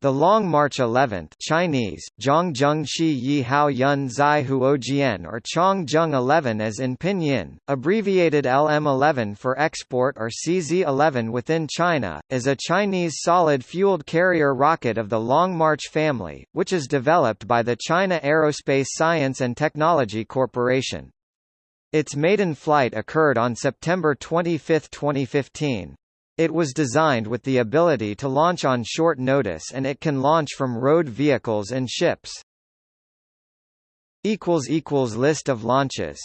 The Long March 11th Chinese, Zhongjung Shi Yi Hao Yun Zai Huojian or Chongjung 11 as in pinyin, abbreviated LM11 for export or CZ-11 within China, is a Chinese solid-fueled carrier rocket of the Long March family, which is developed by the China Aerospace Science and Technology Corporation. Its maiden flight occurred on September 25, 2015. It was designed with the ability to launch on short notice and it can launch from road vehicles and ships. List of launches